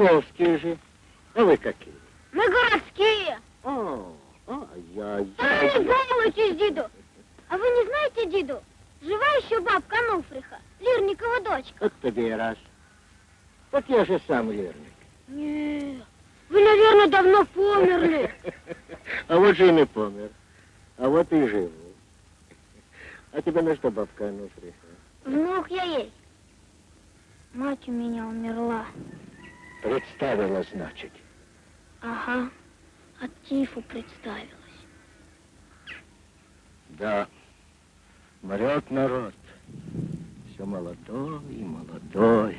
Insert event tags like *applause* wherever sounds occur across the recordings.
Ты Ольховские же. А вы какие? Мы городские. О, а я, Да я, не я. балуйтесь, деду. А вы не знаете, деду, жива еще бабка Ануфриха, Лирникова дочка? Вот тебе и раз. Вот я же сам лирник. Не, вы, наверное, давно померли. *laughs* А вот же и не помер. А вот и живу. А тебе на что бабка Ануфриха? Внук я есть. Мать у меня умерла. Представила, значит. Ага, от тифу представилась. Да, мрет народ. Все молодой и молодой.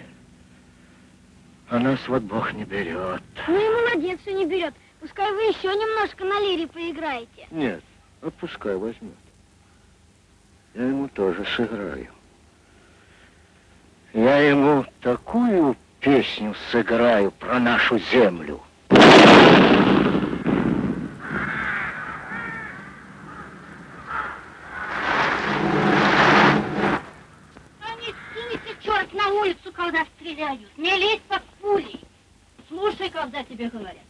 А нас вот Бог не берет. Ну и молодец, что не берет. Пускай вы еще немножко на лире поиграете. Нет, вот пускай возьмет. Я ему тоже сыграю. Я ему такую песню сыграю про нашу землю. А не сунется черт на улицу, стреляют. Не лезь под пули. Слушай, когда тебе говорят.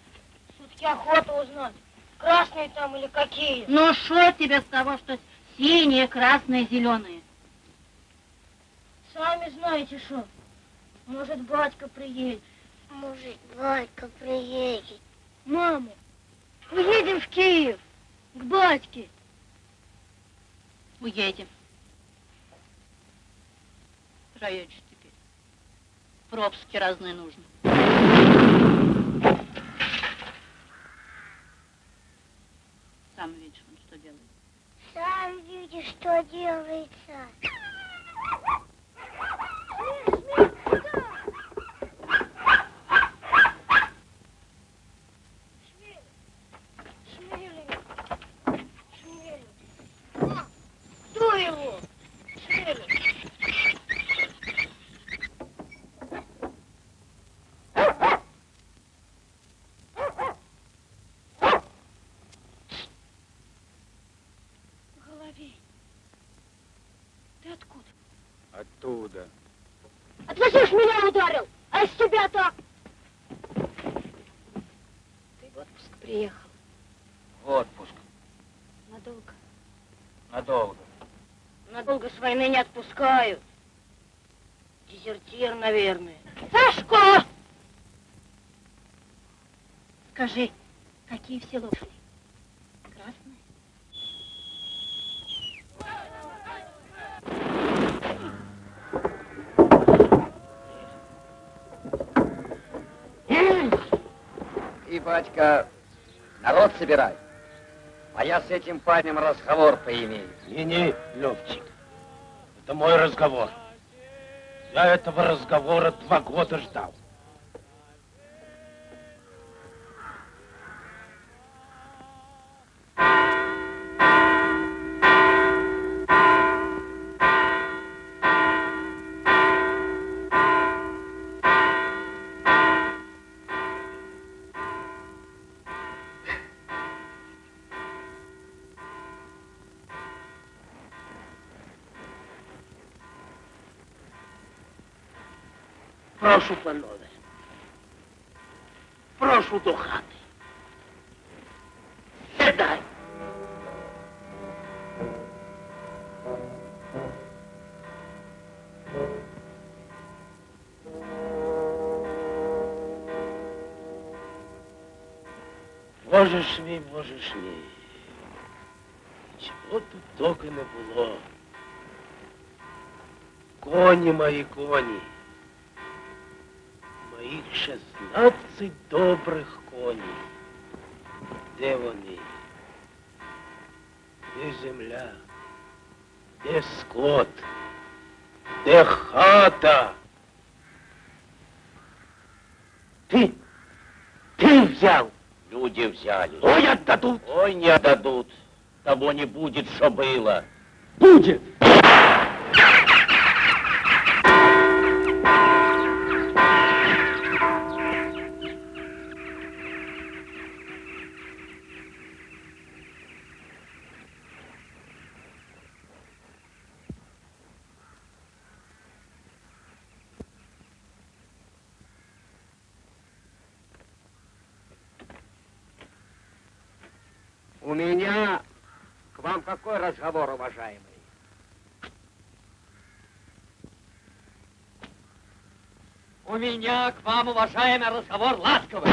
Все-таки охота узнать, красные там или какие. Ну, что тебе с того, что синие, красные, зеленые? Сами знаете что. Может, батька приедет. Может, батька приедет. Мама, уедем в Киев, к батьке. Уедем. Теперь. Пропуски разные нужны. Сам видишь, он что делает. Сам видишь, что делается. Кто его? Шмелин. Головей. Ты откуда? Оттуда. А ты зачем ж меня ударил? А с тебя так? Ты в отпуск приехал. Отпуск. Надолго. Надолго. Отпускают. Дезертир, наверное. Сашко! Скажи, какие все лошади? Красные? И, батька, народ собирай. А я с этим парнем разговор поимею. Не-не, Левчик, это мой разговор. Я этого разговора два года ждал. Прошу, панове. Прошу до хати. Сідай. Боже ж мій, боже ж мій. Чого тут доки не було? Коні мої коні. Шістнадцять добрих коней. Де вони? Де земля? Де скот? Де хата? Ты, ты взял? Люди взяли. Ой, отдадут. Ой, не отдадут. Того не будет, что было. Будет. У меня к вам какой разговор, уважаемый? У меня к вам, уважаемый, разговор ласковый.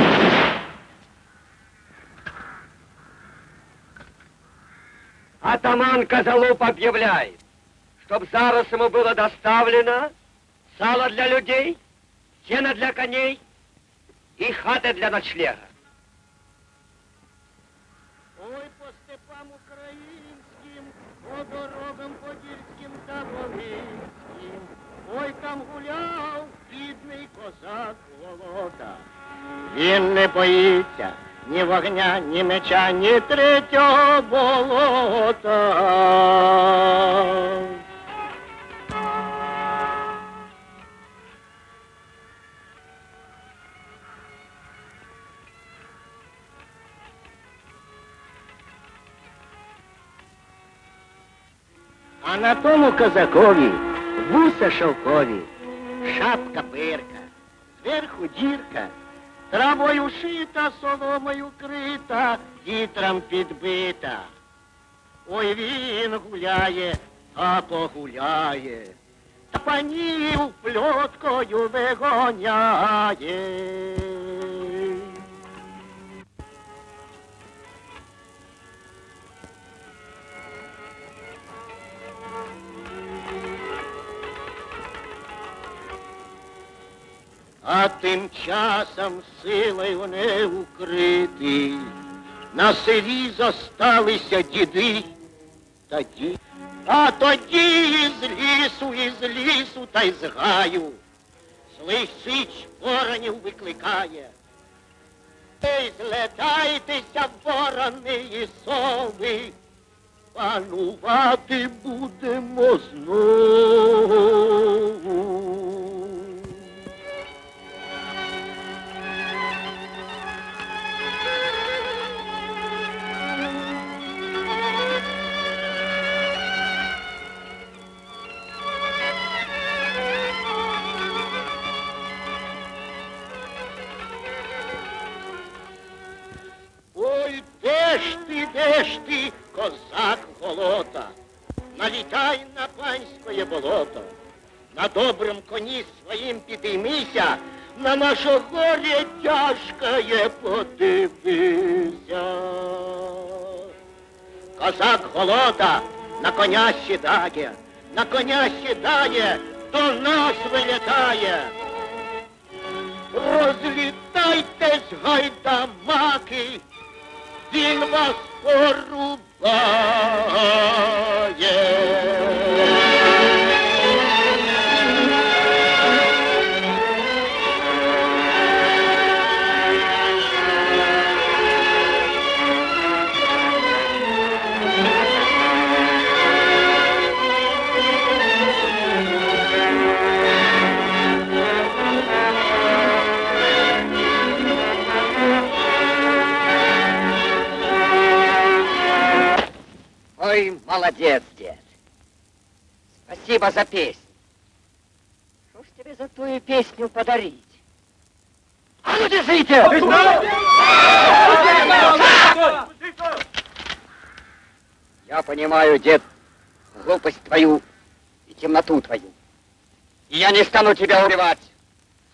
Атаман Козолуп объявляет, чтоб зараз ему было доставлено сало для людей, сено для коней и хаты для ночлега. Ой, по степам українським, по дорогам подільським та волинським. Ой, там гуляв бідний козак Волода. Він не боїться ні вогня, ні меча, ні третього болота. на тому козакові вуса шовкові, шапка пирка, зверху дірка, травою шита, соломою крита, вітром підбита. Ой, він гуляє, а погуляє, та панів пльоткою вигоняє. А тим часом силою не укритий, на селі зосталися діди та ді. А тоді із лісу, із лісу та й з гаю злий сич воронів викликає. Ей, злетайтеся, ворони і сови, панувати будемо знову. Панське болото, на добром коні своїм підіймися, на наше горе тяжкое подивися. Козак голода на коня сідає, на коня сідає, до нас вилітає. Розлітайтесь, гайдамаки, він вас порубає. Молодец, дед. Спасибо за песню. Что ж тебе за ту песню подарить? А ну держите! Я понимаю, дед, глупость твою и темноту твою. И я не стану тебя убивать,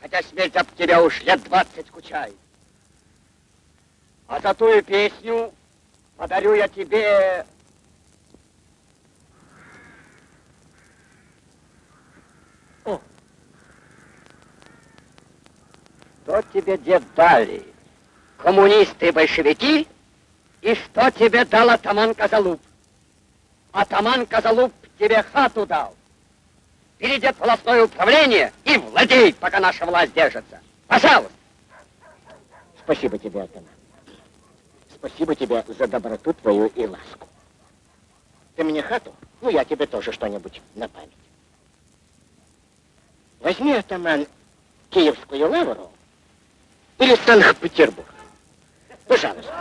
хотя смерть об тебя уж лет двадцать скучает. А за ту песню подарю я тебе Что тебе, дед, дали? Коммунисты и большевики? И что тебе дал атаман Козалуб? Атаман Козалуб тебе хату дал. Бери, дед, волосное управление и владей, пока наша власть держится. Пожалуйста. Спасибо тебе, атаман. Спасибо тебе за доброту твою и ласку. Ты мне хату, ну я тебе тоже что-нибудь на память. Возьми, атаман, Киевскую лавру или Санкт-Петербург. Пожалуйста.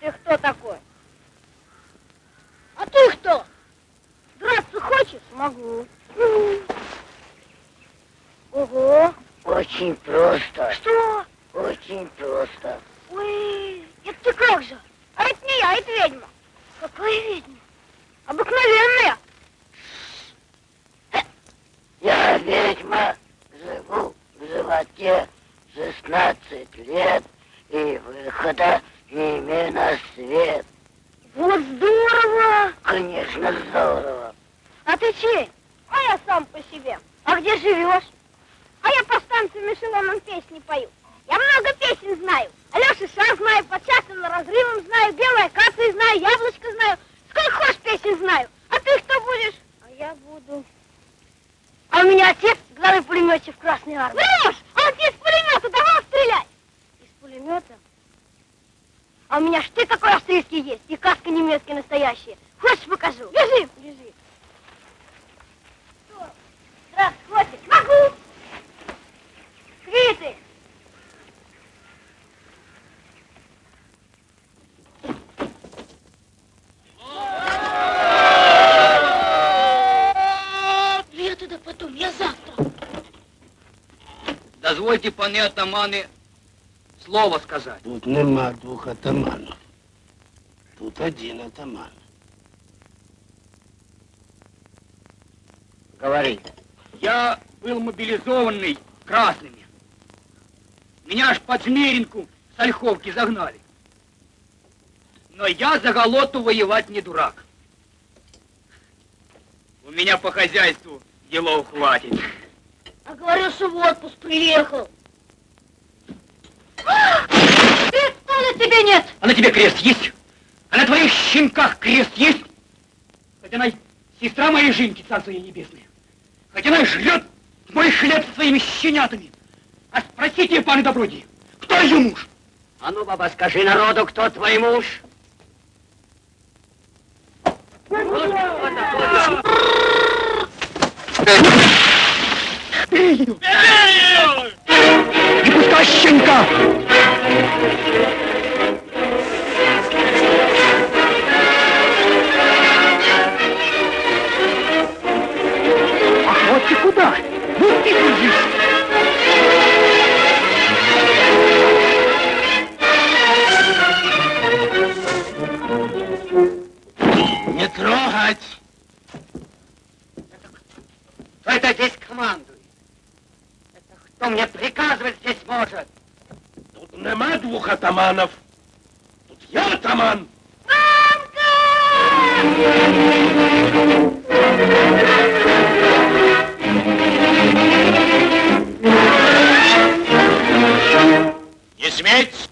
Ты кто такой? А ты кто? Драться хочешь? Могу. Ого. Очень просто, Что? очень просто. Ой, это ты как же? А это не я, это ведьма. Какая ведьма? Обыкновенная. Я ведьма, живу в животе 16 лет и выхода не имею на свет. Вот здорово. Конечно, здорово. А ты чей? А я сам по себе. А где живешь? А я по станциям эшелоном песни пою. Я много песен знаю. Алеша Шар знаю, под частным разрывом знаю, белая акация знаю, яблочко знаю. Сколько хочешь песен знаю. А ты кто будешь? А я буду... А у меня отец главный пулеметчик в Красной Армии. Врешь! А он из пулемета давал стрелять? Из пулемета? А у меня штык такой австрийский есть, и каска немецкая настоящая. Хочешь покажу? Бежи, бежи. Что? Раз, хватит. Могу. Квиты. Я туда потом, я завтра. Дозвольте, пане атаманы, слово сказать. Тут нема двох атаманів. Тут один атаман. Говори. Я был мобилизованный красными. Меня аж под Жмеринку с Ольховки загнали. Но я за голоту воевать не дурак. У меня по хозяйству делов хватит. А говорил, что в отпуск приехал. Креста на тебе нет. А на тебе крест есть? А на твоих щенках крест есть? Хоть она сестра моей Жинки, царство ей небесное. Хоть она и жрет мой хлеб со своими щенятами. А спросите, пане добродии, кто ее муж? А ну, баба, скажи народу, кто твой муж? Бей ее! Не пускай щенка! Ты куда? Ну, ты держись. Не трогать! Кто это здесь командует? Это кто мне приказывать здесь может? Тут нема двох атаманов. Тут я атаман. Не сметь!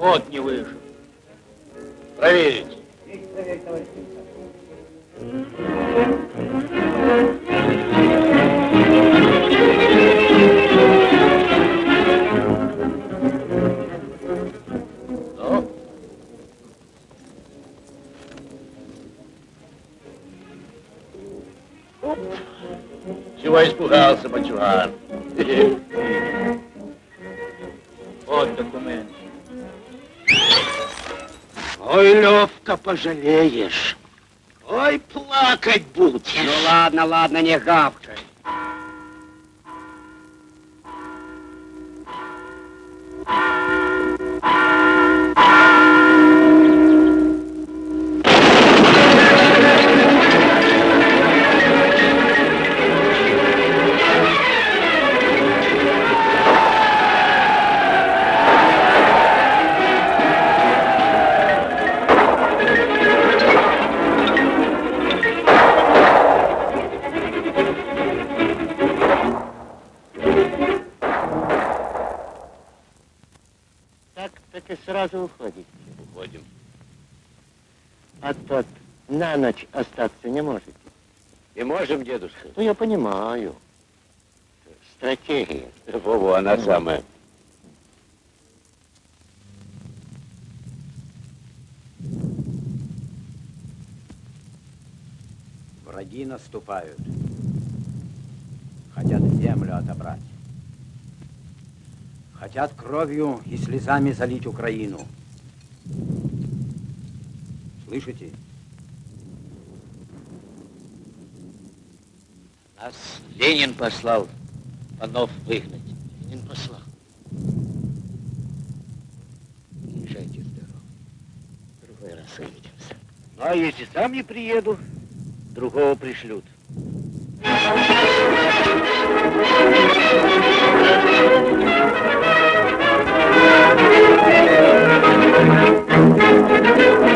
Год не выжил. Проверить. Ну? Пожалеешь. Ой, плакать будешь. Ну ладно, ладно, не гавкай. На ночь остаться не можете. И можем, дедушка? Ну, я понимаю. Стратегия. Вову, она самая. Враги наступают. Хотят землю отобрать. Хотят кровью и слезами залить Украину. Слышите? Нас Ленин послал панов выгнать. Ленин послал. Езжайте здорово. Другой раз увидимся. Ну, а если сам не приеду, другого пришлют. Здравствуйте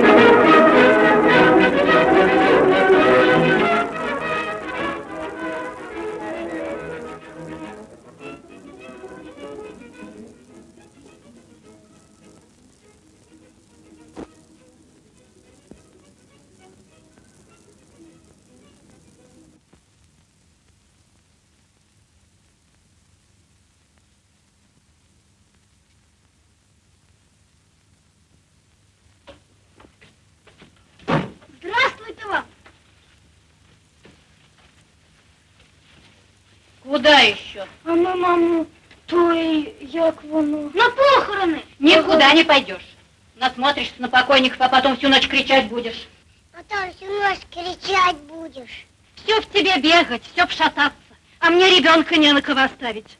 Куда еще? А на маму, той, як воно? На похороны. Никуда не пойдешь. Насмотришься на покойников, а потом всю ночь кричать будешь. Потом всю ночь кричать будешь. Все в тебе бегать, все в шататься. А мне ребенка не на кого оставить.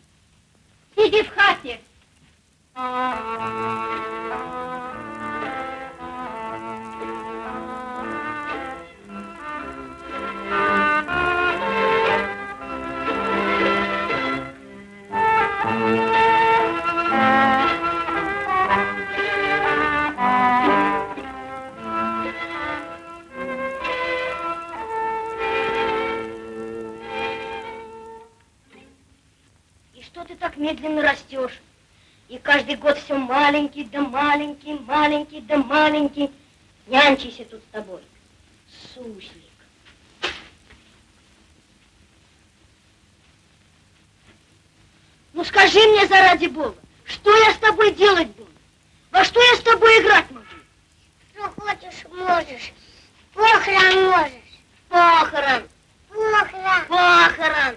Сиди в хате. Медленно растешь? И каждый год все маленький, да маленький, маленький, да маленький. Нянчайся тут с тобой. Суслик. Ну скажи мне, заради бога, что я с тобой делать буду? Во что я с тобой играть могу? Что хочешь, можешь. Похорон можешь. Похорон, Похорон. похорон.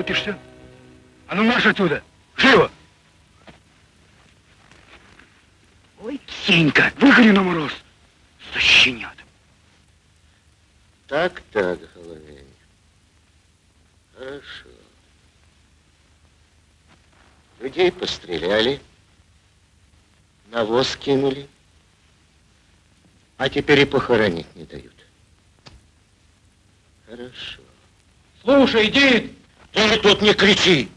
крутишься? А ну марш отсюда! Живо! Ой, Сенька, выгони на мороз! Защенят! Так, так, Головень. Хорошо. Людей постреляли, навоз кинули, а теперь и похоронить не дают. Хорошо. Слушай, Дид! Ты тут не кричи!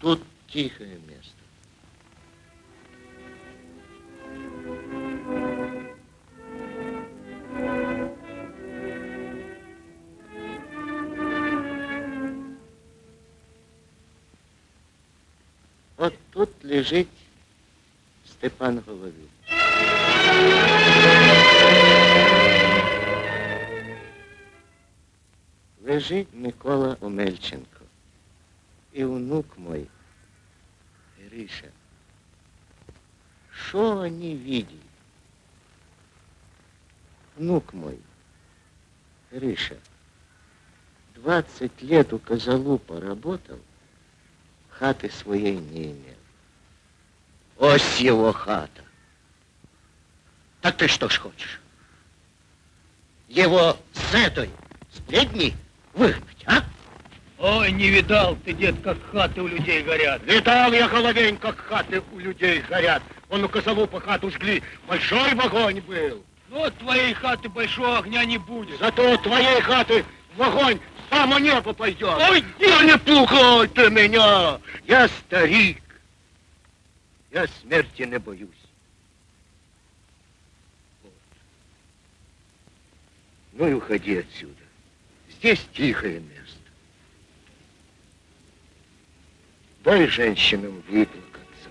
Тут тихое место. Вот тут лежит Степан Головин. Лежить Микола Омельченко. І внук мой, Гриша. Что они видели? Внук мой, Гриша, 20 лет у Козалу поработал, хаты своей не имел. Ось его хата. Так ты что ж хочешь? Его с этой, с бредни выгнать, а? Ой, не видал ты, дед, как хаты у людей горят. Видал я, Головень, как хаты у людей горят. Он у Козалупа хату жгли. Большой огонь был. Ну, от твоей хаты большого огня не будет. Зато твоей хаты в огонь само небо пойдет. Ой, ну не пугай ты меня. Я старик. Я смерти не боюсь. Вот. Ну и уходи отсюда. Здесь тихое место. Дай женщинам выплакаться.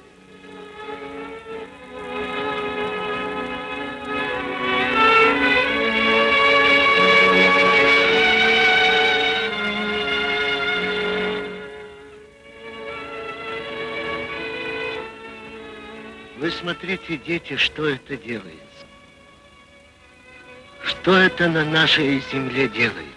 Вы смотрите, дети, что это делается. Что это на нашей земле делается?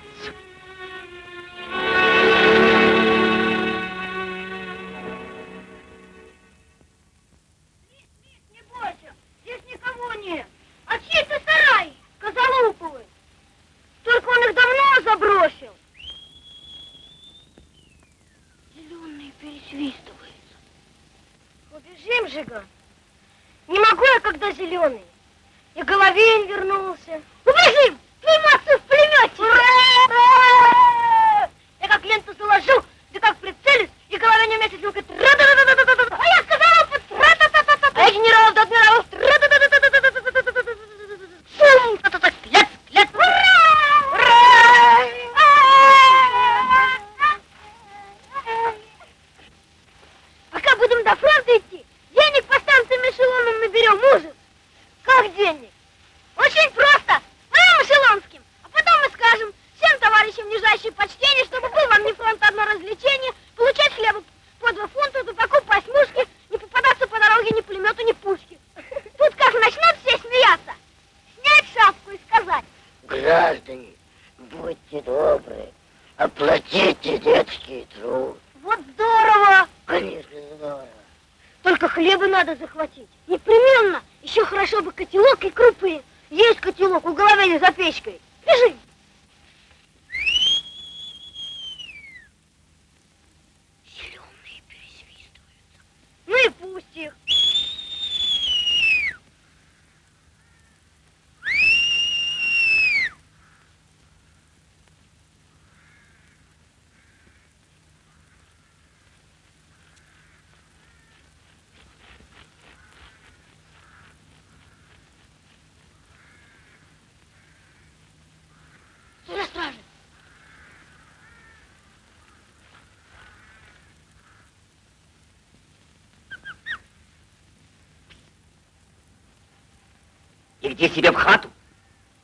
Иди себе в хату,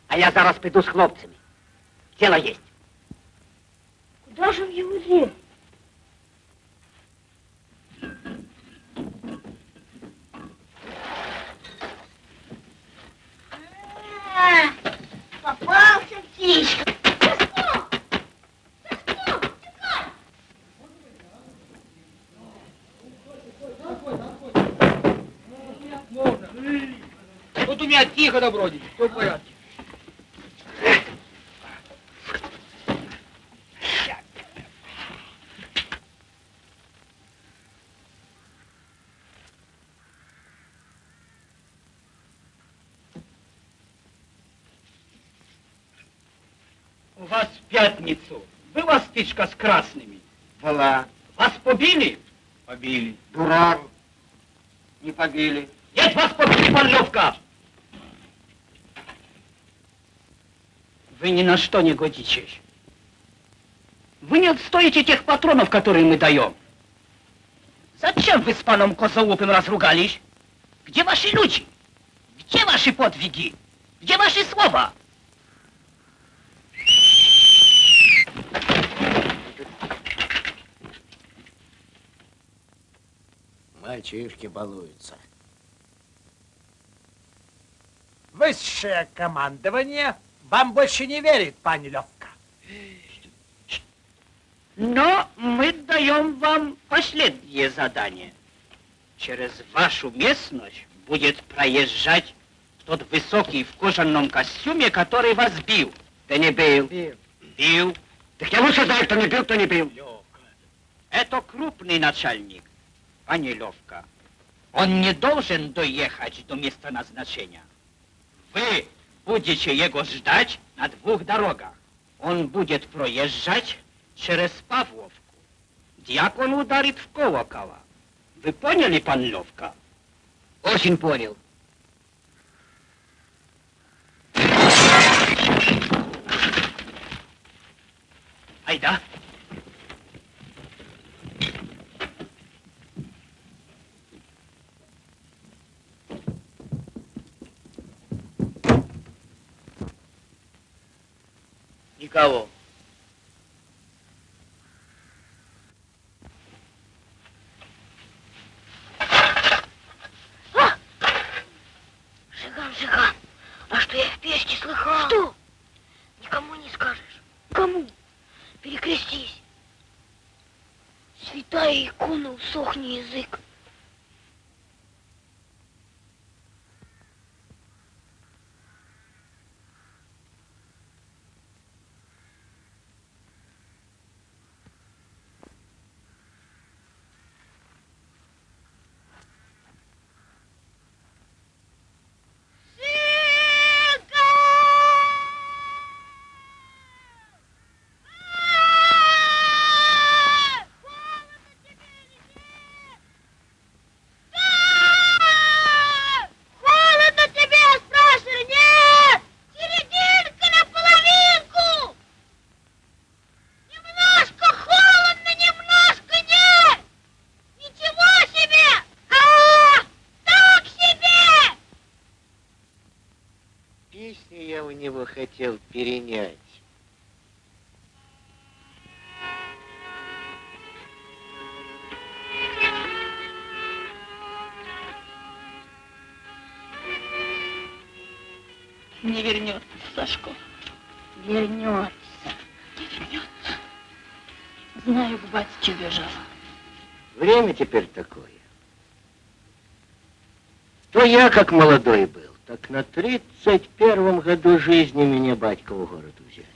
а я зараз піду з хлопцями. Дело есть. Куда же в его дверь? А, Попался птичка. Вот у меня тихо, добродетель, все в порядке. У вас в пятницу была стычка с красными? Была. Вас побили? Побили. Дурак. Не побили. Нет, вас побили, пан Вы ни на что не годитесь. Вы не отстоите тех патронов, которые мы даем. Зачем вы с паном Козоупым разругались? Где ваши люди? Где ваши подвиги? Где ваши слова? Мальчишки балуются. Высшее командование вам больше не верит, пани Левка. Но мы даем вам последнее задание. Через вашу местность будет проезжать тот высокий в кожаном костюме, который вас бил. Ты не бил. Бил. Так я лучше знаю, кто не бил, кто не бил. Это крупный начальник, а не Левка. Он не должен доехать до места назначения. Вы будете его ждать на двух дорогах. Он будет проезжать через Павловку. Дьякон ударит в колокола. Вы поняли, пан Левка? Очень понял. Айда. Никого. Жиган, Жиган, а что я в печке слыхал? Что? Никому не скажешь. Кому? Перекрестись. Святая икона, усохни язык. Холодно тебе, я спрашиваю? Нет! Серединка наполовинку! Немножко холодно, немножко нет! Ничего себе! А, так себе! Песни я у него хотел перенять. Не вернется, Сашко. Вернется. Не вернется. Знаю, к батьке бежала. Время теперь такое. То я, как молодой был, так на тридцать первом году жизни меня батька в город взяли.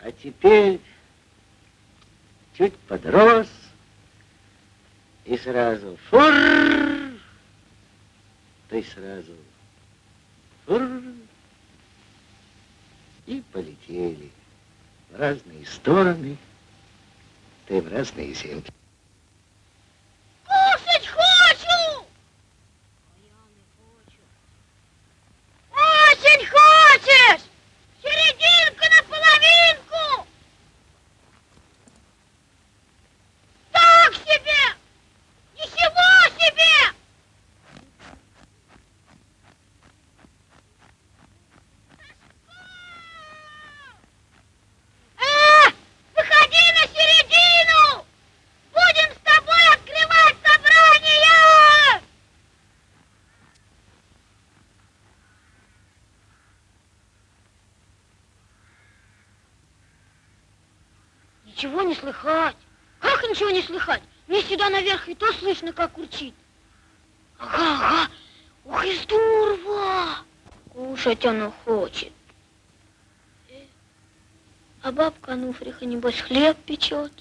А теперь чуть подрос, и сразу фур, ты сразу фур, и полетели в разные стороны, ты в разные земли. Кушать хочу! Очень хочешь! Серединку на половинку! Так себе! Ничего себе! А, выходи на середину! Будем с тобой открывать собрание! Ничего не слыхать. Как ничего не слыхать? Мне сюда наверх и то слышно, как урчит. Ага, ага. Ух и здорово! Кушать оно хочет. А бабка Ануфриха, небось, хлеб печет.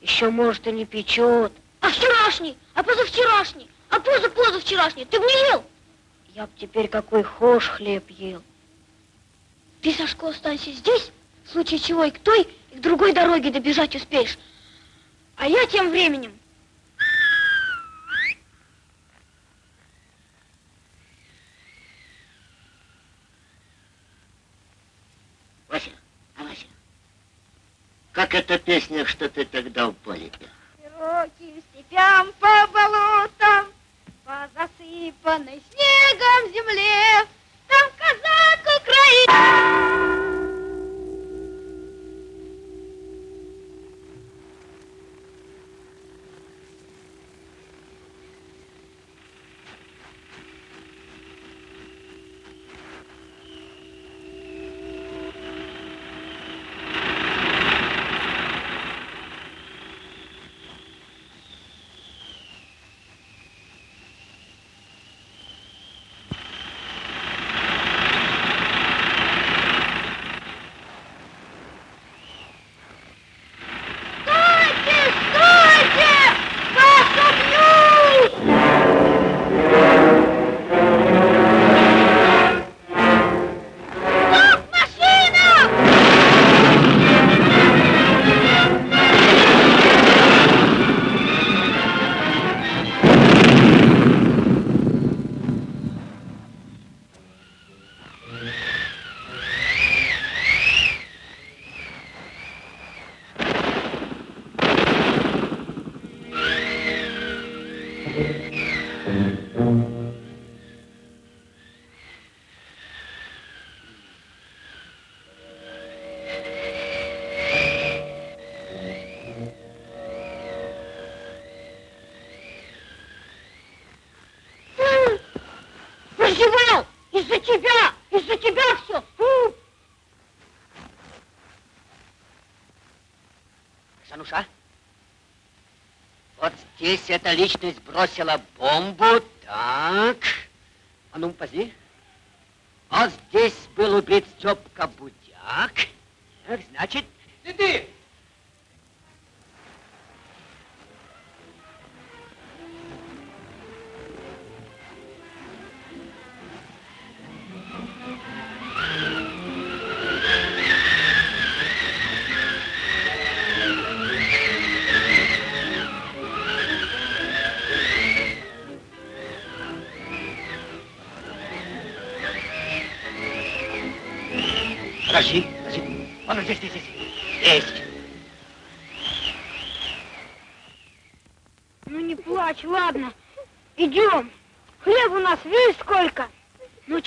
Еще, может, и не печет. А вчерашний, а позавчерашний, а позапозавчерашний ты бы ел? Я б теперь какой хошь хлеб ел. Ты, Сашко, останься здесь, в случае чего и к той, и к другой дороге добежать успеешь. А я тем временем Вася, а Вася, как эта песня, что ты тогда в поле пел? Широким степям по болотам, по засыпанной снегом земле, Из-за тебя! Из-за тебя все! Сануша, вот здесь эта личность бросила бомбу, так. А ну, пози. Вот здесь был убит Степка Будяк. Так, значит... Ты, Подожди,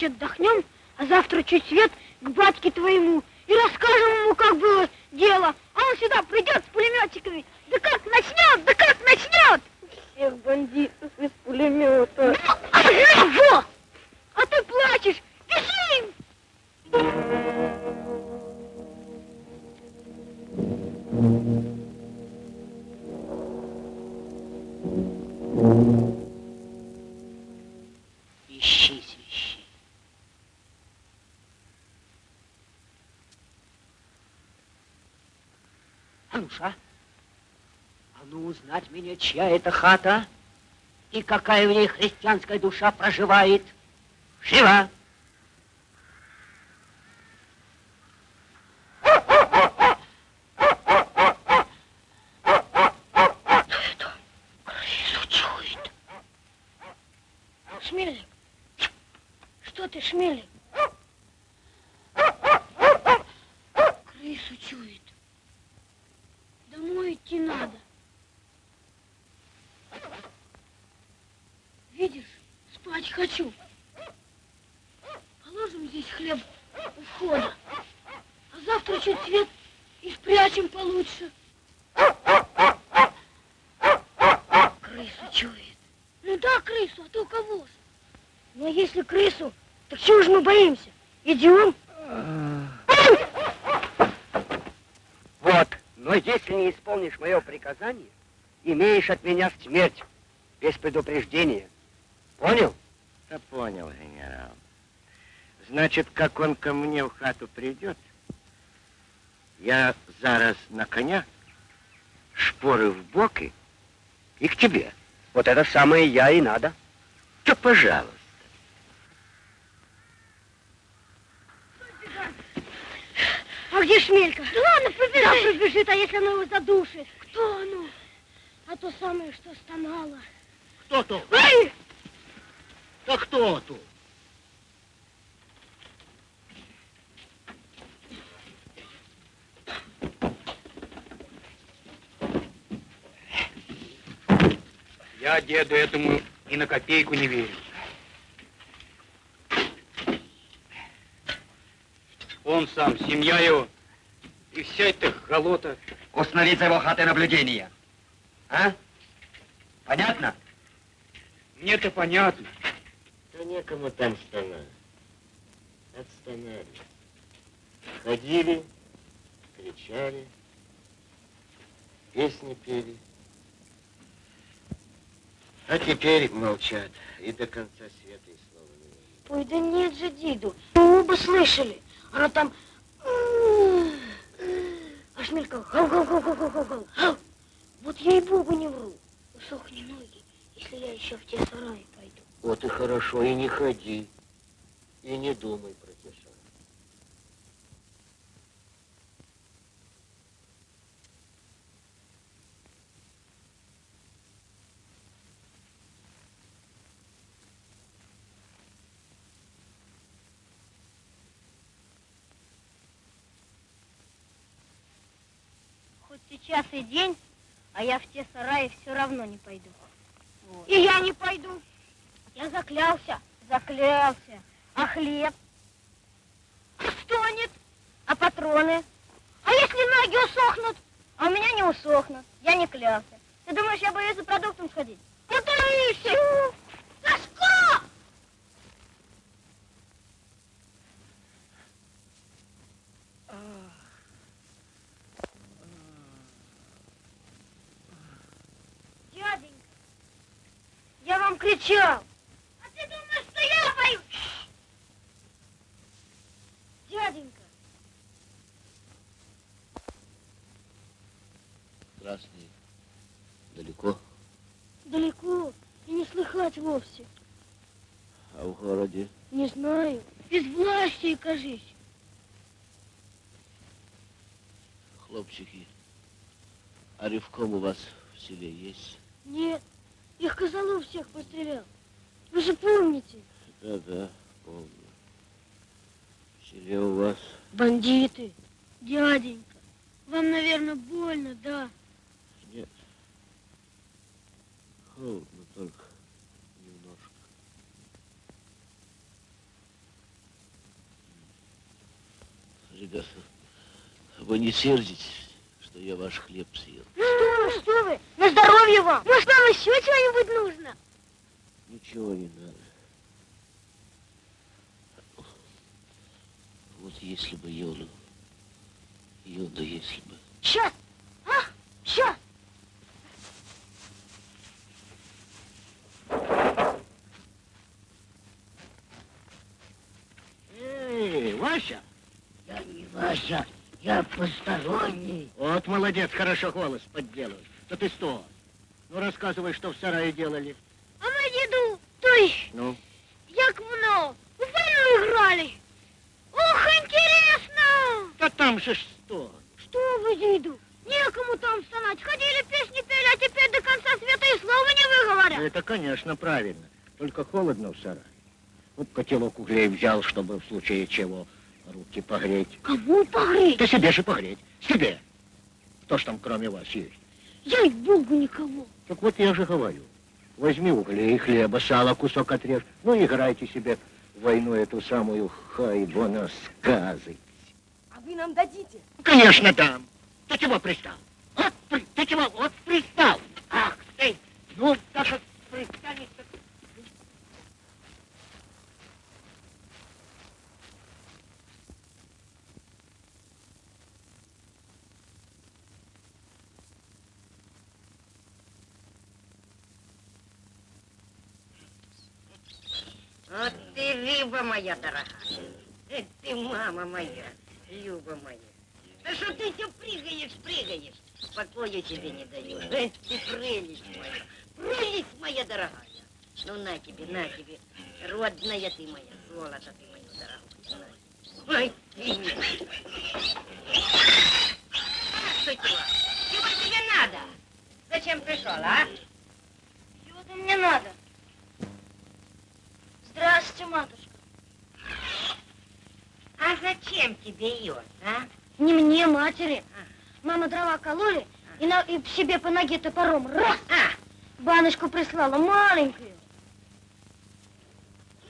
Отдохнем, а завтра чуть свет чья это хата и какая в ней христианская душа проживает. Живо! Шмелик, что ты, Шмелик? Крысу чует. Домой идти надо. Видишь, спать хочу. Положим здесь хлеб у входа. А завтра чуть свет и спрячем получше. Крысу чует. Ну да, крысу, а то кого ж? Ну а если крысу, так чего же мы боимся? Идем? Вот, но если не исполнишь мое приказание, имеешь от меня смерть без предупреждения. Понял? Да понял, генерал. Значит, как он ко мне в хату придет, я зараз на коня, шпоры в боки и к тебе. Вот это самое я и надо. Да пожалуйста. А где Шмелька? Да ладно, побежит. Да, побежит, а если она его задушит? Кто оно? А то самое, что стонало. Кто то? Ай! Да кто тут? Я деду этому и на копейку не верю. Он сам, семья его, и вся эта голота. Установить за его хатой наблюдение. А? Понятно? Мне-то понятно. Да некому там стонать. Отстонали. Ходили, кричали, песни пели. А теперь молчат и до конца света и слова не говорят. Ой, да нет же, Диду. Мы оба слышали. Она там... А Шмелька... гау, гау, гау, гау, гау, гау, гау. Гау. Вот ей-богу не вру. Усохни ноги, если я еще в те сараи пойду. Вот и хорошо, и не ходи, и не думай про те шаги. Хоть сейчас и день, а я в те сараи все равно не пойду. И я не пойду. Я заклялся. Заклялся. А хлеб? Стонет. А патроны? А если ноги усохнут? А у меня не усохнут. Я не клялся. Ты думаешь, я боюсь за продуктом сходить? Потаишься! Сашко! Дяденька, кричал. А ты думаешь, что я боюсь? Дяденька, Красный. Далеко? далеко и не слыхать вовсе. А в городе? Не знаю. Без власти, кажись. Хлопчики, а ревком у вас в селе есть? Нет, их Козлов всех пострелял. Вы же помните? Да-да, помню. В селе у вас Бандиты. Дяденька, вам, наверное, больно, да? нет. Холодно только немножко. Ребята, вы не сердитесь, я ваш хлеб съел. Ну что вы, что вы? На здоровье вам! Может, нам еще чего-нибудь нужно? Ничего не надо. Вот если бы Йоду, Йода, если бы... Сейчас! А? Сейчас! Эй, Вася! Я не Вася я посторонний. Вот молодец, хорошо голос подделываешь. Да ты что? Ну, рассказывай, что в сарае делали. А мы деду, то есть, Ну, як много, в войну играли. Ох, интересно! да там же что? Что вы, деду? Некому там стонать. Ходили, песни пели, а теперь до конца света и слова не выговорят. Это, конечно, правильно. Только холодно в сарае. Вот котелок углей взял, чтобы в случае чего руки погреть. Кому погреть? Да себе же погреть. Себе. Кто ж там кроме вас есть? Я и богу никого. Так вот я же говорю. Возьми углей, хлеба, сала, кусок отрежь. Ну, играйте себе в войну эту самую хайбона сказы. А вы нам дадите? Конечно, дам. Ты чего пристал? Вот, ты чего? Вот пристал. Ах ты. Ну, так вот пристанешь, Вот ты, Люба моя дорогая. Ты, мама моя, Люба моя. Да что ты все прыгаешь, прыгаешь? Покоя тебе не даю. Эх ты, прелесть моя, прелесть моя дорогая. Ну, на тебе, на тебе, родная ты моя, золото ты мое дорогое. На. Ой. Что чего? Чего тебе надо? Зачем пришел, а? Чего-то мне надо. Здравствуйте, матушка. А зачем тебе ее, а? Не мне, матери. Мама дрова кололи и, на, и себе по ноге топором раз. А, Баночку прислала, маленькую.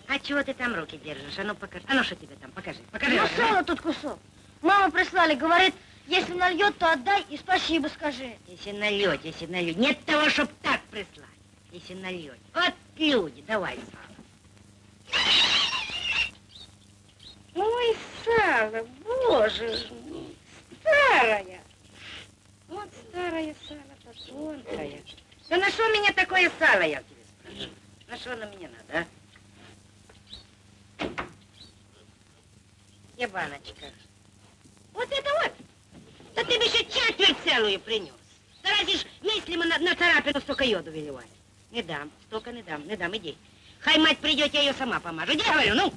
а чего ты там руки держишь? А ну покажи. А ну что тебе там? Покажи. Покажи. Ну, сало тут кусок. Мама прислали, говорит, если нальет, то отдай и спасибо скажи. Если нальет, если нальет. Нет того, чтоб так прислать. Если нальет. Вот люди, давай сало. Ой, сало, боже ж старая. Вот старое сало, тонкое. Да на что мне такое сало, я тебе спрашиваю? На что оно мне надо, а? Где баночка? Вот это вот. Да ты бы еще четверть целую принес. Да разве ж мыслимо на, на царапину столько йоду выливать? Не дам, столько не дам, не дам, иди. Хай мать придет, я ее сама помажу. Иди, говорю, ну.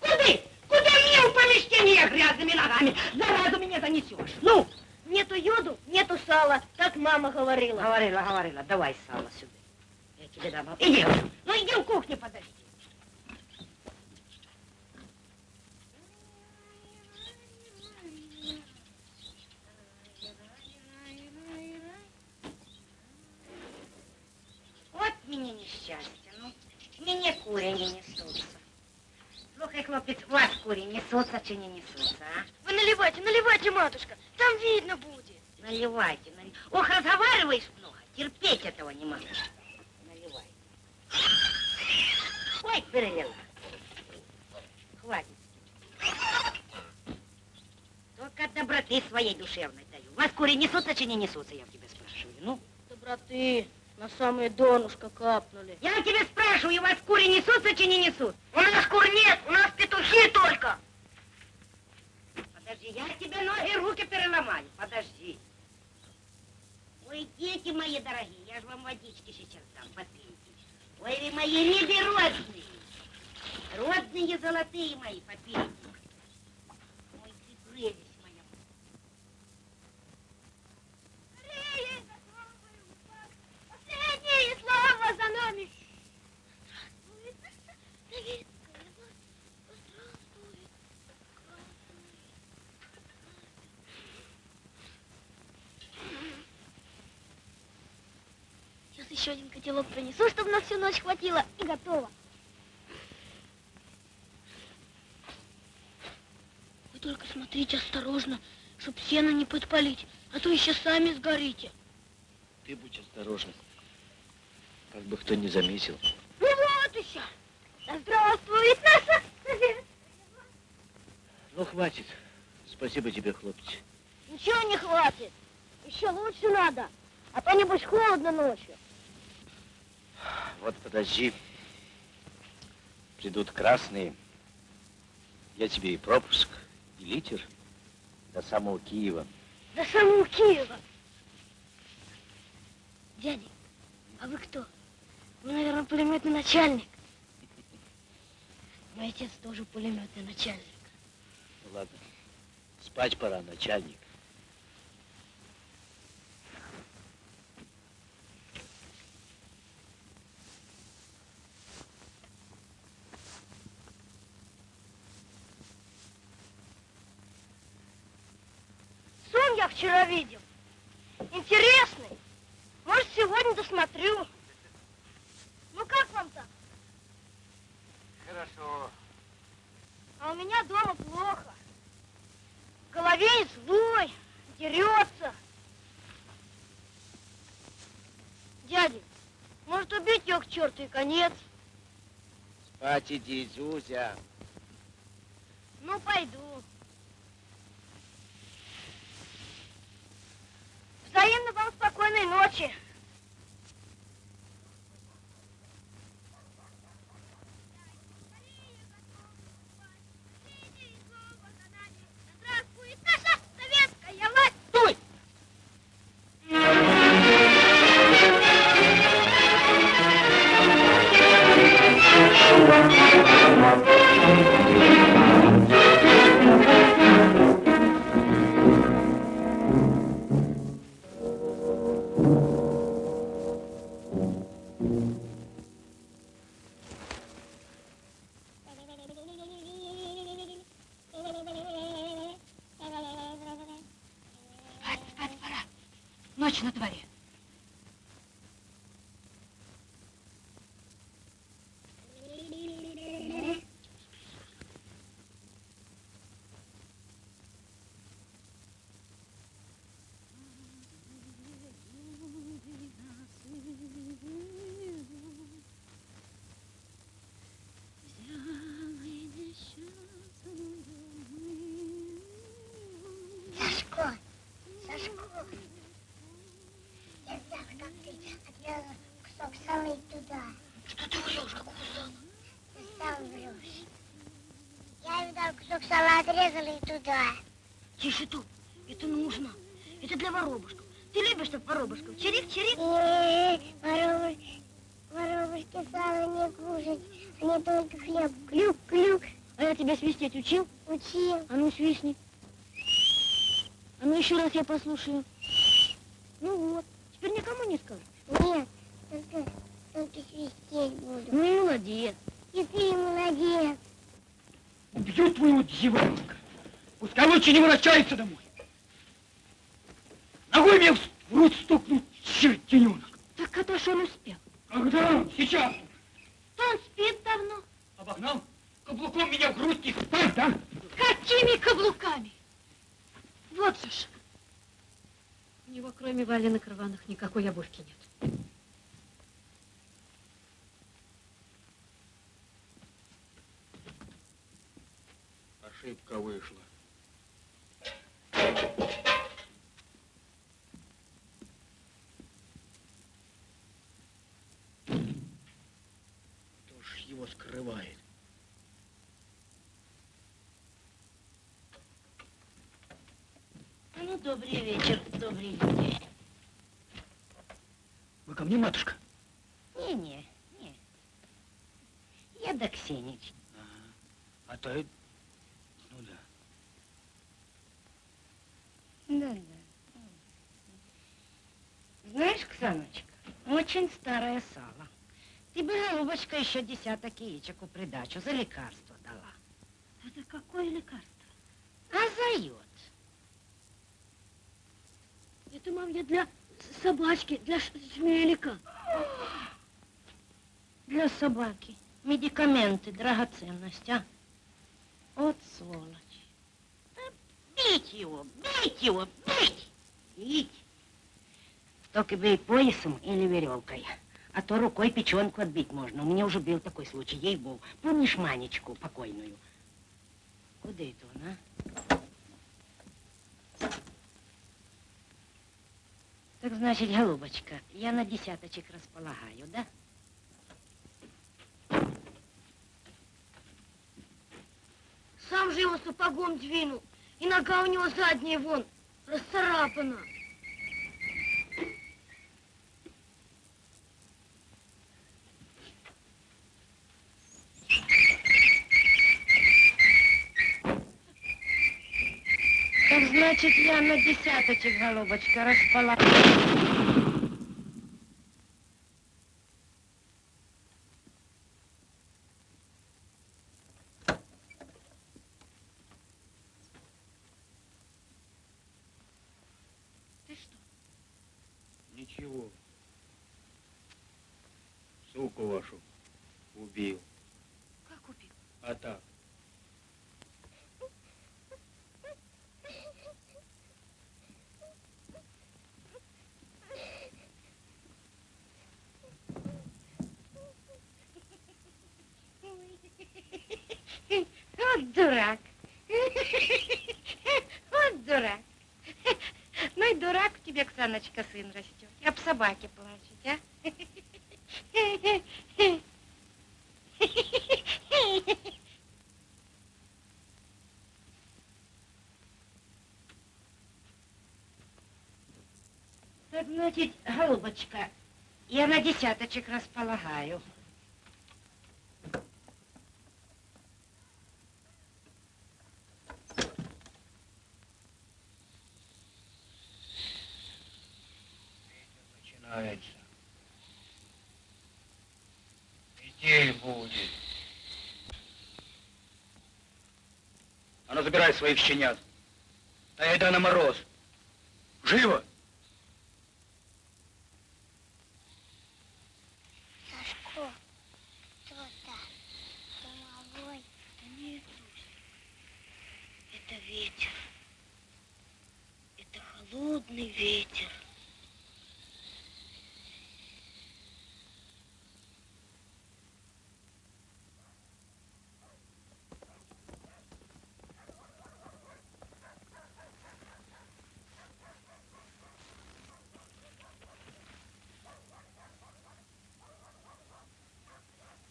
Куды? Куда мне в помещение грязными ногами? Заразу меня занесешь. Ну, Нету йоду, нету сала, так мама говорила. говорила, говорила, давай сало сюда. Я тебе дам. Иди, ну иди в кухню, подожди. Вот мне несчастье, Мне кури не несутся. Слухай, хлопец, у вас кури несутся чи не несутся, а? Вы наливайте, наливайте, матушка, там видно будет. Наливайте, наливайте. Ох, разговариваешь много, терпеть этого не могу. Наливай. Ой, перелила. Хватит. Только от доброты своей душевной даю. Вас кури несутся, чи не несутся, я в тебя спрашиваю. Ну, Доброты, на самое донышко капнули. я тебя спрашиваю, вас кури несутся, чи не несут? У нас кур нет, у нас петухи только. Подожди, я тебе ноги и руки переломаю. Подожди. Ой, дети мои дорогие, я же вам водички сейчас дам, попейте. Ой, вы мои рыбы родные. Родные золотые мои, попейте. Ой, ты прелесть моя. Последнее здравствует. Сейчас еще один котелок принесу, чтобы на всю ночь хватило, и готово. Вы только смотрите осторожно, чтоб сено не подпалить, а то еще сами сгорите. Ты будь осторожен. Как бы кто не заметил. Ну вот еще. Да здравствует наша *laughs* Ну, хватит. Спасибо тебе, хлопец. Ничего не хватит. Еще лучше надо. А то небось холодно ночью. Вот подожди. Придут красные. Я тебе и пропуск, и литер До самого Киева. До самого Киева. Дядя, а вы кто? Вы, наверное, пулеметный начальник. Мой отец тоже пулеметный начальник. Ну ладно, спать пора, начальник. Сон я вчера видел. Интересный. Может, сегодня досмотрю. Ну, как вам там? Хорошо. А у меня дома плохо. В голове злой, дерется. Дядя, может убить ее к черту и конец? Спать иди, Зюзя. Ну, пойду. Взаимно вам спокойной ночи. Отрезала и туда. Тише тут. Это нужно. Это для воробушков. Ты любишь так воробушков? Чирик, чирик. Э, Воробушки, воробушки сало не кушать, они только хлеб. Клюк, клюк. А я тебя свистеть учил? Учил. А ну свистни. А ну еще раз я послушаю. Ну вот. Теперь никому не скажешь. Нет, только, только свистеть буду. Ну и молодец. И ты молодец. Убью твоего дьяволенка. Пускай лучше не возвращается домой. Ногой мне в рот стукнул чертененок. Так это ж он успел. Когда? Сейчас. Он спит давно. Обогнал? Каблуком меня в грудь и спать, да? Какими каблуками? Вот же ж. У него кроме валенок рваных никакой обувки нет. Ошибка вышла. Кто ж его скрывает? Ну, добрый вечер, добрый люди. Вы ко мне, матушка? Не-не, не. Я до Ксенич. А то и... Ну да. Да-да. Знаешь, Ксаночка, очень старое сало. Ты бы, голубочка, еще десяток яичек у придачу за лекарство дала. Это какое лекарство? А зает. Это, мам, я для собачки, для шмелика. Для собаки. Медикаменты, драгоценность, а? Вот сволочь. Бить его, бить его, бить! Бить! Только бей поясом или веревкой. А то рукой печенку отбить можно. У меня уже был такой случай, ей-богу. Помнишь Манечку покойную? Куда это он, а? Так значит, голубочка, я на десяточек располагаю, да? Сам же его сапогом двинул. И нога у него задняя вон, расцарапана. Так значит, я на десяточек, голубочка, распала. Ты что? Ничего. Суку вашу убил. Как убил? А так. *laughs* Вот дурак. *laughs* Вот дурак. Ну и дурак у тебя, Ксаночка, сын растет. Я об собаке плачет, а? *laughs* Так, значит, голубочка, я на десяточек располагаю. Начинается. Метель будет. А ну забирай своих щенят. Айда на мороз. Живо! Сашко, кто там? Домовой? Да нет, Русь, это ветер. Это холодный ветер.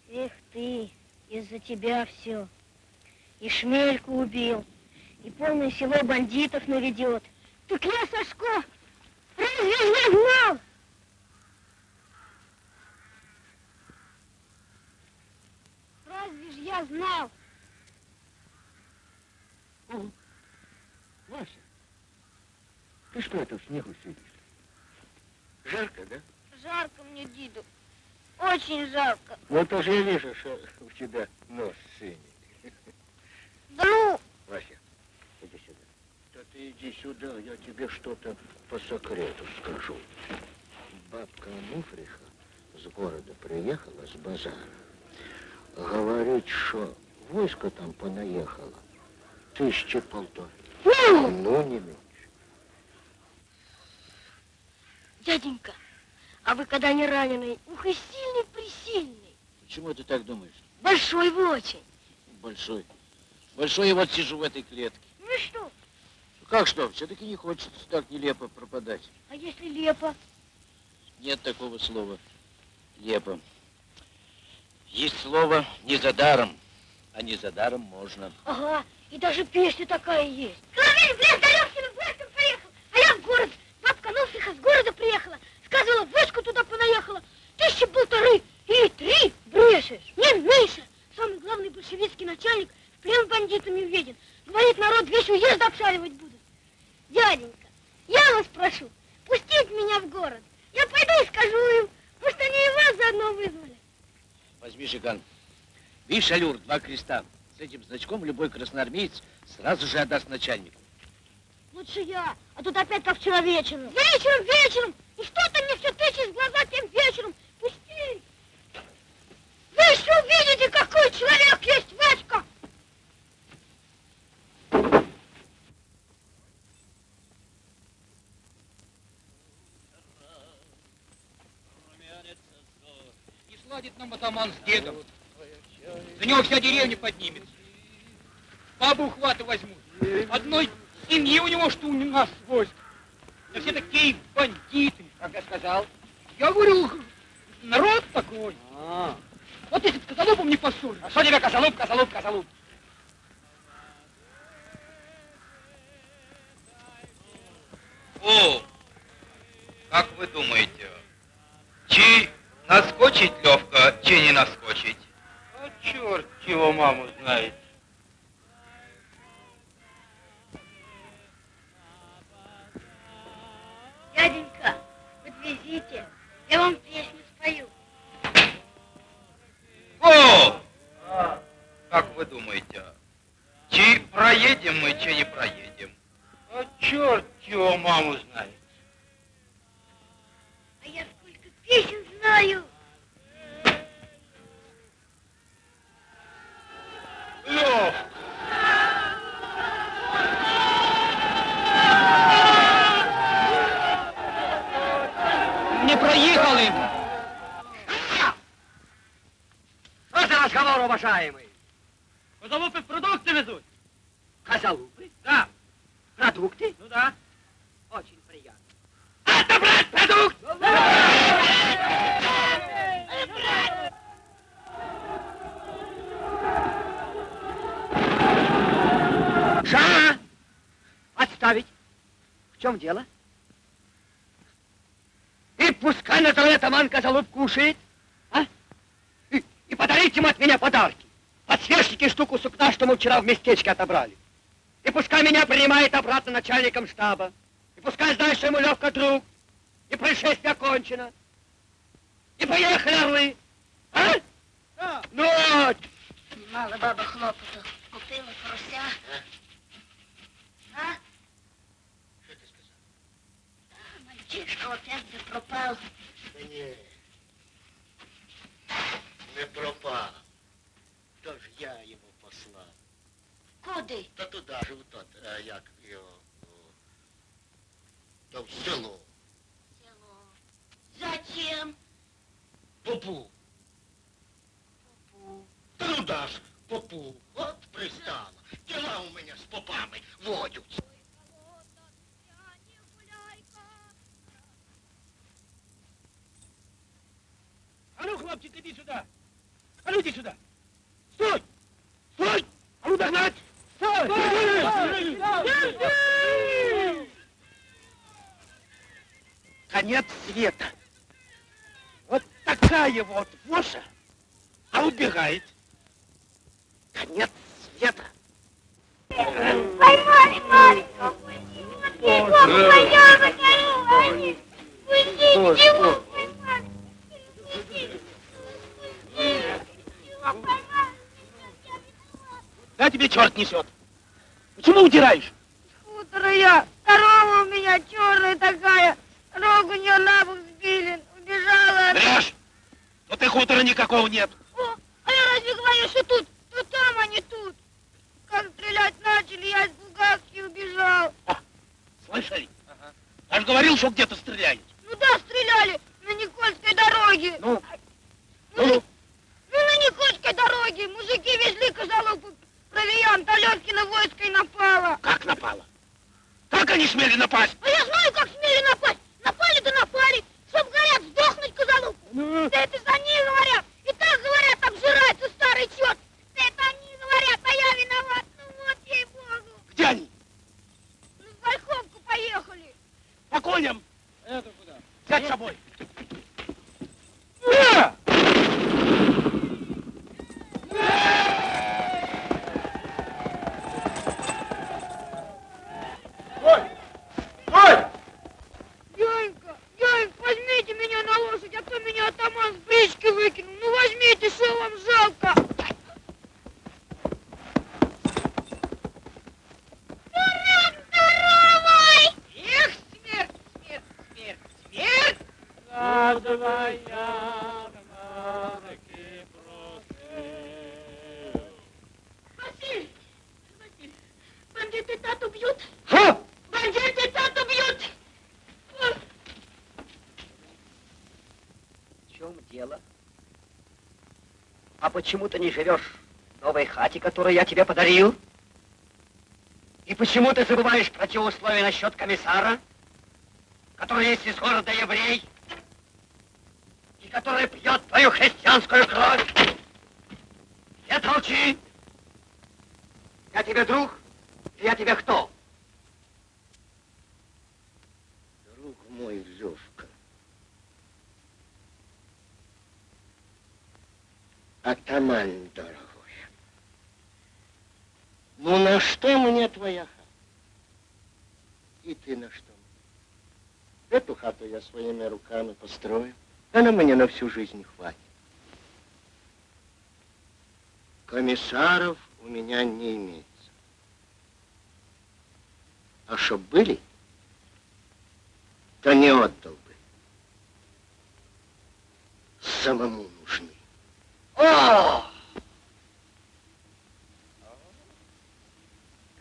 Эх ты, из-за тебя все. И шмельку убил, и полное село бандитов наведет. Так я, Сашко, разве я знал? Разве ж я знал? Вася, ты что это в снегу сидишь? Жарко, да? Жарко мне, Диду. Очень жарко. Ну, то же я вижу, что у тебя нос синий. Да ну, Вася, иди сюда. Да ты иди сюда, я тебе что-то по секрету скажу. Бабка Ануфриха с города приехала, с базара. Говорит, что войско там понаехало. Тысячи полторы. ну, Ну, не меньше. Дяденька, а вы когда не раненый, ух и сильный-присильный. Почему ты так думаешь? Большой вы очень. Большой. Большой, я вот сижу в этой клетке. Ну что, Как что? Все-таки не хочется так нелепо пропадать. а если лепо? Нет такого слова. Лепо. Есть слово не за даром, а не за даром можно. Ага, и даже песня такая есть. Соловей в лес Левкиным войском поехал, а я в город. Бабка Нуфриха с города приехала. Сказывала, войско туда понаехало. Тысячи полторы или три брешешь. Не, меньше. Самый главный большевистский начальник в плен бандитами введен. Говорит, народ весь уезд обшаривать будут. Дяденька, я вас прошу, пустить меня в город. Я пойду и скажу им. Может, они и вас заодно вызвали. Возьми жиган. Видишь, алюр, два креста. С этим значком любой красноармеец сразу же отдаст начальнику. Лучше я, а тут опять как вчера вечером. Вечером, вечером! И что-то мне все тычет в глаза тем вечером. Пусти! Вы еще увидите, какой человек есть Васька! Не сладит нам атаман с дедом. За него вся деревня поднимется. Бабу ухваты возьмут. Одной семьи у него, что у нас войск. Да все такие бандиты. Как я сказал? Я говорю, народ такой. А, Вот если бы с Козолобом не поссорился. а что тебе козолуп, козолуп, козолуп? О, как вы думаете, чи наскочить Левка, чи не наскочить? А черт его маму знает. Дяденька, подвезите, я вам песню спою. О! Как вы думаете, чи проедем мы, чи не проедем? А черт его маму знает. А я сколько песен знаю. Лев! Не проехали! Разговор, уважаемый? Козалупы продукты везут. Козалупы? Да. Продукты? Ну да. Очень приятно. Отобрать продукт! Ша! Отставить. В чем дело? И пускай на траве атаман козалуп кушает? И, подарите ему от меня подарки. Подсвечники штуку сукна, что мы вчера в местечке отобрали. И пускай меня принимает обратно начальником штаба. И пускай знает, что ему легко друг. И происшествие окончено. И поехали, орлы. А? Да. Ну вот. Мало баба хлопоту. Купила фруся. А? Что ты сказал? А, мальчишка опять же пропал. Да не. Не пропав. То ж я його послав. Куди? Та туди ж у тот, е, як його. о, То в село. Село. Зачем? Попу. Попу. Та ну да ж, попу. От пристала. Діла у мене з попами водяться. А ну, хлопчик, иди сюда. А ну, иди сюда. Стой! Стой! А ну, догнать! Стой! Конец света. Вот такая вот воша, а убегает. Конец света. Поймали его. Поймали. Пустите. Его поймали. Да тебе черт несет. Почему удираешь? Утро я. Корова у меня черная такая. Рог у нее на бок сбили. Убежала. она. Врешь! Вот и никакого нет. О, а я разве говорю, что тут? То там, а не тут. Как стрелять начали, я испугался и убежал. Слышали? Я же говорил, что где-то стреляют. Ну да, стреляли на Никольской дороге. Ну? Ну, ну, на Никольской дороге мужики везли козалупу провиант, а Левкина войско и напало. Как напало? Как они смели напасть? А я знаю, как смели напасть. Напали да напали. Чтоб, говорят, сдохнуть козалупу. Ну? Да это они говорят. И так, говорят, обжирается старый черт. Да это они говорят, а я виноват. Ну вот, ей-богу. Где они? Ну, в Ольховку поехали. По коням. Это куда? Взять с собой. Стой! Стой! Дяденька, дяденька, возьмите меня на лошадь, а то меня атаман с брички выкинул. Ну возьмите, что вам жалко. Дурак здоровый! Эх, смерть, смерть, смерть, смерть! Правда моя, таки просил. Василий, Василий, бандиты тату бьют. Что? Бандиты тату бьют. В чем дело? А почему ты не живешь в новой хате, которую я тебе подарил? И почему ты забываешь про те условия насчет комиссара, который есть из города еврей, и который пьет твою христианскую кровь? Нет, молчи! Я тебе друг, и я тебе кто? мой Левка. Атаман дорогой. Ну на что мне твоя хата? И ты на что? Эту хату я своими руками построю. Она мне на всю жизнь хватит. Комиссаров у меня не имеется. А чтоб были, то не отдал бы. Самому. О!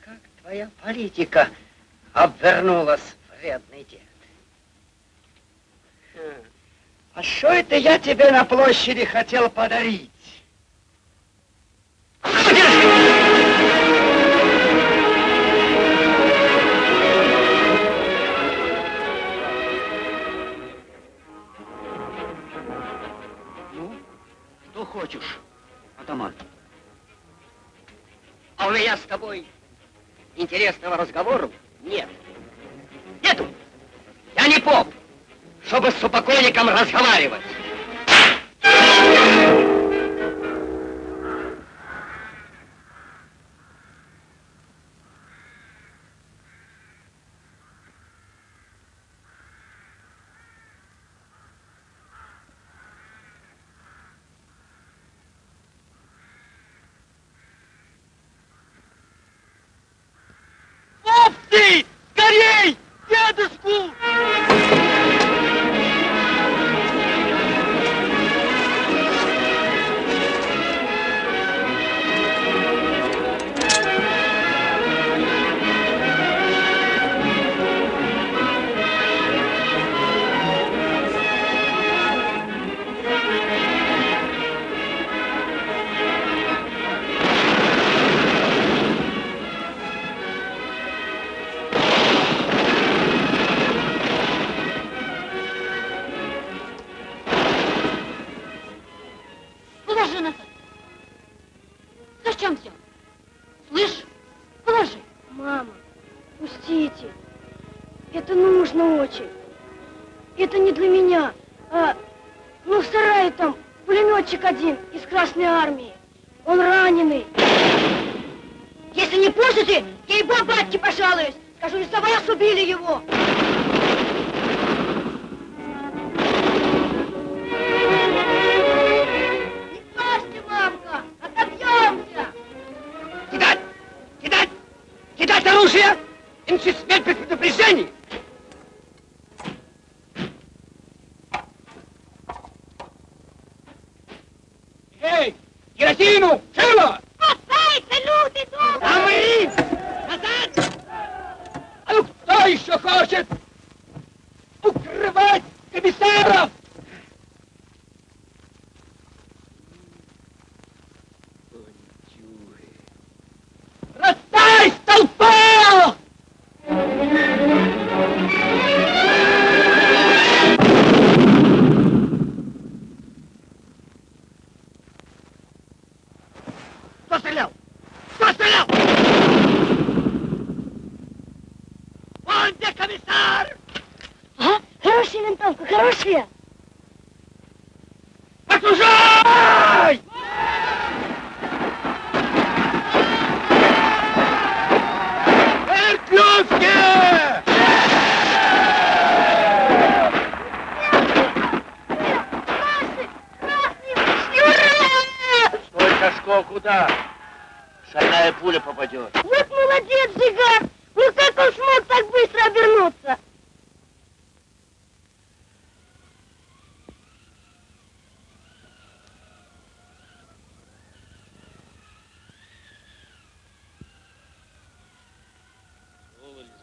Как твоя политика обвернулась, вредный дед. А что это я тебе на площади хотел подарить? Хочешь, атаман? А у меня с тобой интересного разговора нет. Нету. Я не поп, чтобы с упокойником разговаривать.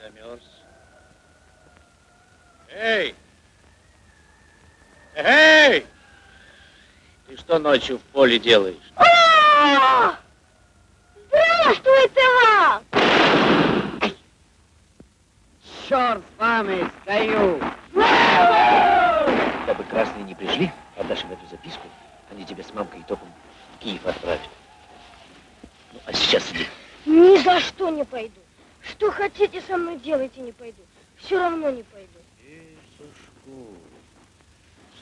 Замерз. Эй! Эй! Ты что ночью в поле делаешь? О! Здравствуйте вам! Черт с вами, стою! Когда бы красные не пришли, отдашь им эту записку, они тебя с мамкой и топом в Киев отправят. Ну, а сейчас иди. Ни за что не пойду. Что хотите со мной делайте, не пойду. Все равно не пойду. Фу.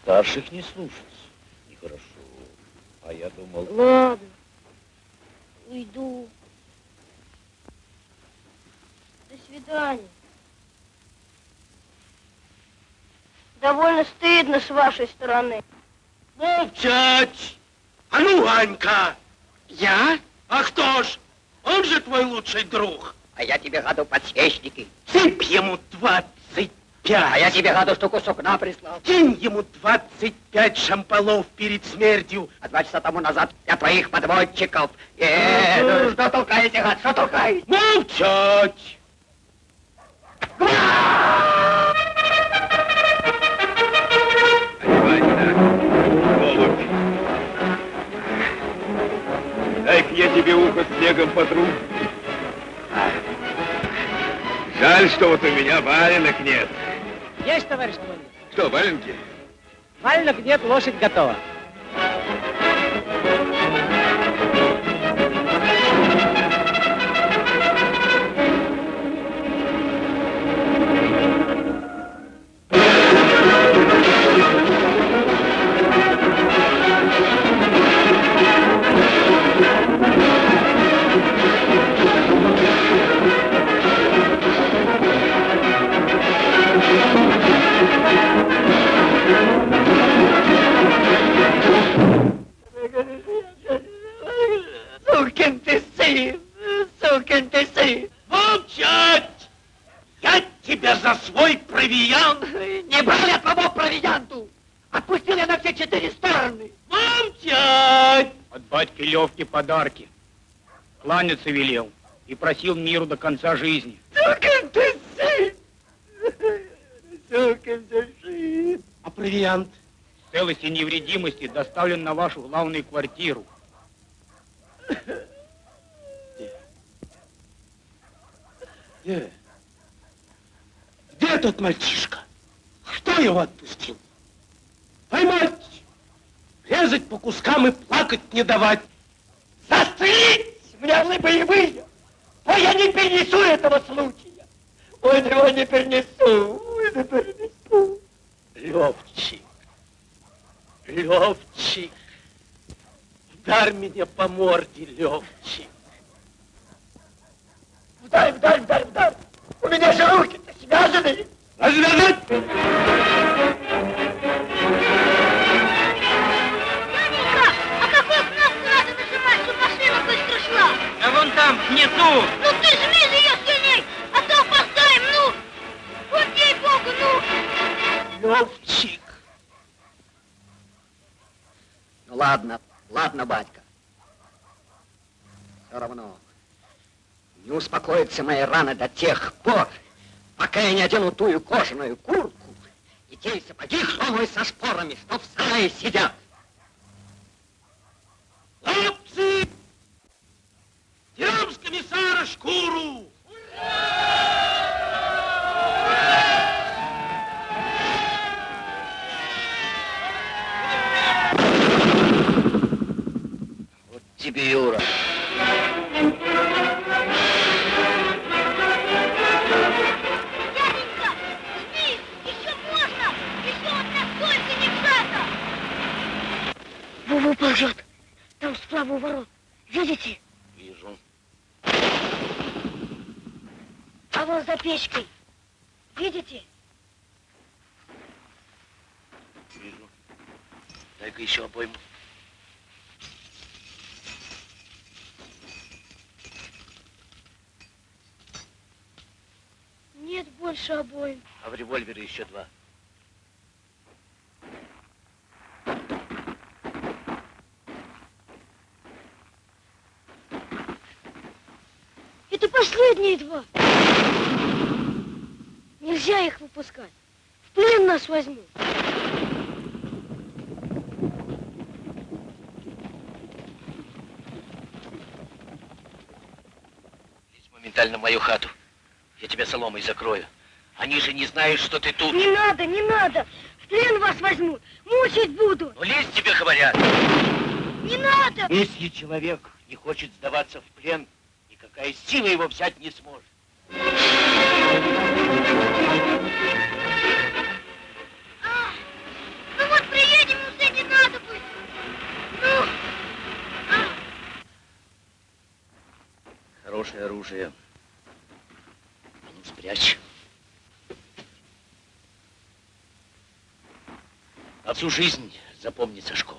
Старших не слушаться. Нехорошо. А я думал... Ладно, уйду. До свидания. Довольно стыдно с вашей стороны. Молчать! А ну, Анька! Я? А кто ж? Он же твой лучший друг. А я тебе гаду подсвечники. Сыпь ему двадцать пять. А я тебе гаду штуку сукна прислал. Кинь ему двадцать пять шамполов перед смертью. А два часа тому назад я твоих подводчиков. Э, ну что толкаете, гад, что толкаете? Молчать! Дай-ка я тебе ухо снегом потру. Жаль, что вот у меня валенок нет. Есть, товарищ командир. Что, валенки? Валенок нет, лошадь готова. Сын, сукин ты сын. Молчать! Я тебя за свой провиант. Не брал я твоего провианту. Отпустил я на все четыре стороны. Молчать! От батьки Левки подарки. Кланяться велел и просил миру до конца жизни. Сукин ты сын. Сукин ты сын. А провиант? В целости и невредимости доставлен на вашу главную квартиру. Где? Где тот мальчишка? Кто его отпустил? Поймать! Резать по кускам и плакать не давать. Застрелить! Мне вы боевые! Ой, я не перенесу этого случая! Ой, его не перенесу! Ой, не перенесу! Левчик, Левчик, ударь меня по морде, Левчик. Вдарь, вдарь, вдарь, вдарь! У меня же руки-то связаны! Развязать! Дяденька, а какую кнопку надо нажимать, чтобы машина быстро шла? А вон там, внизу. Ну ты жми же ее сильней, а то опоздаем, ну! Вот ей-богу, ну! Левчик. Ну ладно, ладно, батька. Все равно не успокоится моя рана до тех пор, пока я не одену тую кожаную куртку и те сапоги хромые со шпорами, что в сарае сидят. Хлопцы! Дерем с комиссара шкуру! Вот тебе, Юра. Ползет, там справа у ворот. Видите? Вижу. А вон за печкой. Видите? Вижу. Дай-ка еще обойму. Нет больше обоим. А в револьвере еще два. Последние два. Нельзя их выпускать. В плен нас возьмут. Лезь моментально в мою хату. Я тебя соломой закрою. Они же не знают, что ты тут. Не надо, не надо. В плен вас возьмут. Мучить будут. Ну лезь, тебе говорят. Не надо. Если человек не хочет сдаваться в плен, никакая сила его взять не сможет. А, ну вот приедем, ну, уже не надо будет. Ну, а. Хорошее оружие. А ну спрячь. А всю жизнь запомни, Сашко.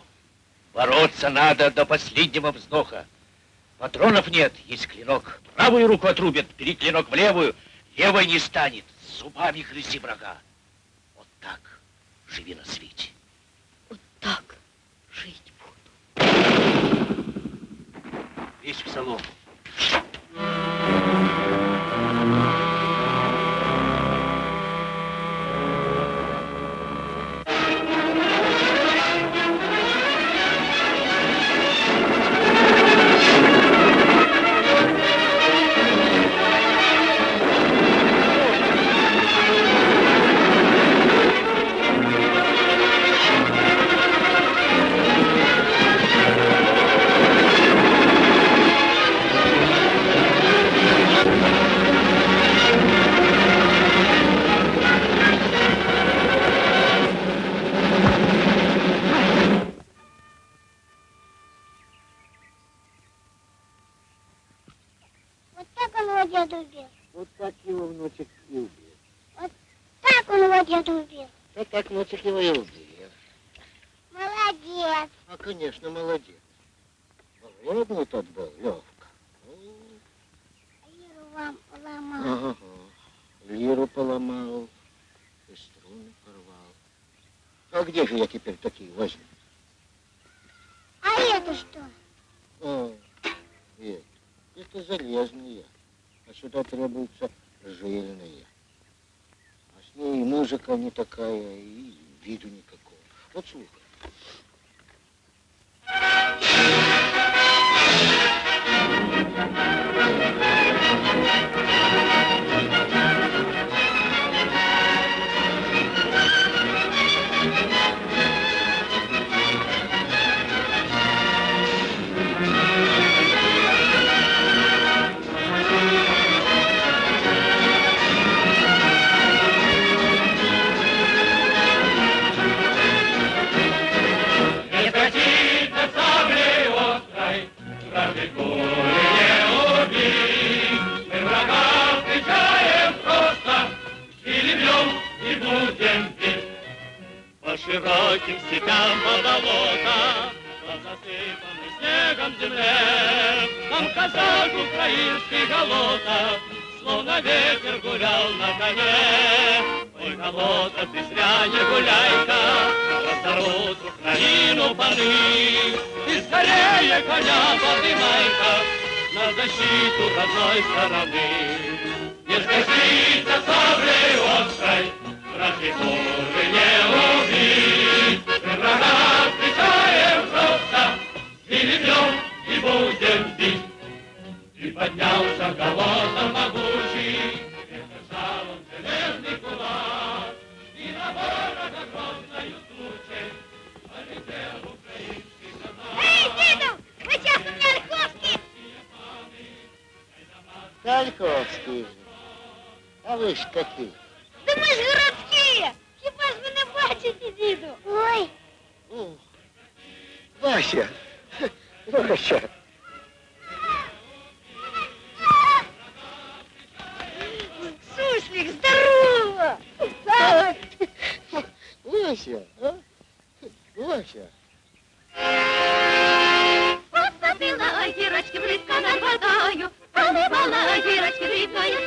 Бороться надо до последнего вздоха. Патронов нет, есть клинок. Правую руку отрубят, бери клинок в левую, левой не станет. Зубами грызи врага. Вот так живи на свете. Вот так жить Весь в солому. Так внучек его и убил. Молодец. А, конечно, молодец. Голодный тот был, Левка. Лиру вам ломал. Ага. Лиру поломал, и струны порвал. А где же я теперь такие возьму? А это что? А, это, это железные, а сюда требуются жирные. Ней и музыка не такая, и виду никакого. Вот слушай. Не широким степям, по болотам, по засыпанной снегом земле, Там казак украинский голота, словно ветер гулял на коне. Ой, голота, ты зря не гуляй-ка, разорвут Украину паны. И скорее коня поднимай-ка на защиту родной стороны. Не сгодится саблей острой, поднялся голодом могучий, держал он железный кулак, и на ворога грозною тучей полетел украинский. Эй, Дедов, вы сейчас у меня льховки. Тальковский же. А вы ж какие? Да ми ж городські. Хіба ж ви не бачите, діду? Ой, О, Вася, Вася. суслик, здорово. А, Вася, а? Вася. Посадила гірочки, близько на водою, поливала гірочки дрібною